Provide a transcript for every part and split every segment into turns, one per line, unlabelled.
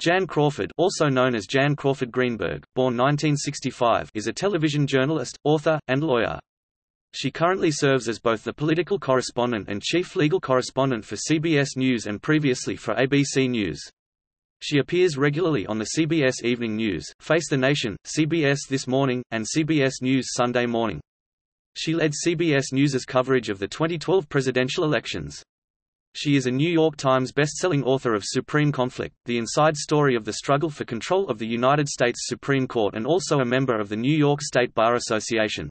Jan Crawford also known as Jan Crawford Greenberg, born 1965 is a television journalist, author, and lawyer. She currently serves as both the political correspondent and chief legal correspondent for CBS News and previously for ABC News. She appears regularly on the CBS Evening News, Face the Nation, CBS This Morning, and CBS News Sunday Morning. She led CBS News's coverage of the 2012 presidential elections. She is a New York Times best-selling author of Supreme Conflict, the inside story of the struggle for control of the United States Supreme Court and also a member of the New York State Bar Association.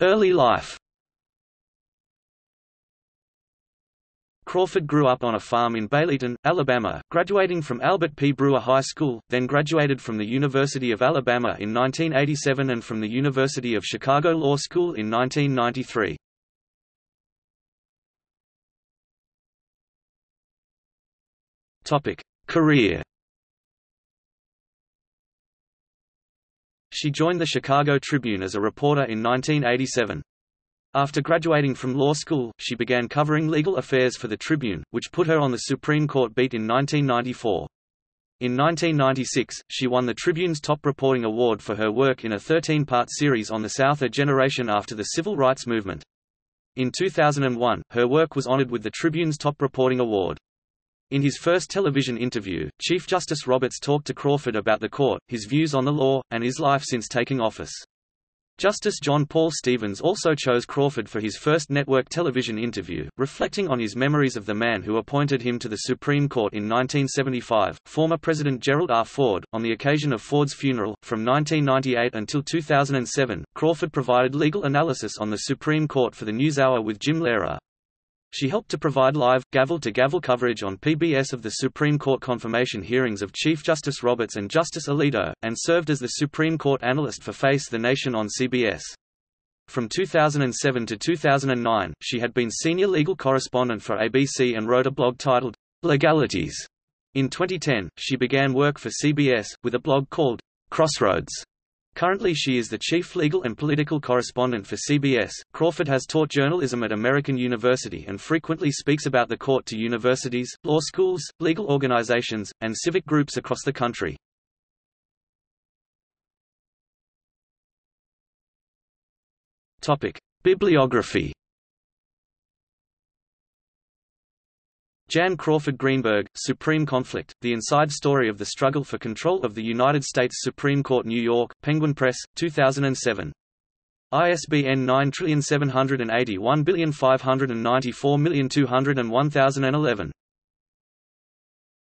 Early life Crawford grew up on a farm in Baileyton, Alabama, graduating from Albert P. Brewer High School, then graduated from the University of Alabama in 1987 and from the University of Chicago Law School in 1993. Career She joined the Chicago Tribune as a reporter in 1987. After graduating from law school, she began covering legal affairs for the Tribune, which put her on the Supreme Court beat in 1994. In 1996, she won the Tribune's Top Reporting Award for her work in a 13-part series on the South a generation after the Civil Rights Movement. In 2001, her work was honored with the Tribune's Top Reporting Award. In his first television interview, Chief Justice Roberts talked to Crawford about the court, his views on the law, and his life since taking office. Justice John Paul Stevens also chose Crawford for his first network television interview, reflecting on his memories of the man who appointed him to the Supreme Court in 1975, former President Gerald R. Ford. On the occasion of Ford's funeral, from 1998 until 2007, Crawford provided legal analysis on the Supreme Court for the NewsHour with Jim Lehrer. She helped to provide live, gavel-to-gavel coverage on PBS of the Supreme Court confirmation hearings of Chief Justice Roberts and Justice Alito, and served as the Supreme Court analyst for Face the Nation on CBS. From 2007 to 2009, she had been senior legal correspondent for ABC and wrote a blog titled, Legalities. In 2010, she began work for CBS, with a blog called, Crossroads. Currently she is the chief legal and political correspondent for CBS. Crawford has taught journalism at American University and frequently speaks about the court to universities, law schools, legal organizations, and civic groups across the country. Topic: Bibliography Jan Crawford Greenberg, Supreme Conflict, The Inside Story of the Struggle for Control of the United States Supreme Court New York, Penguin Press, 2007. ISBN 9781594294211.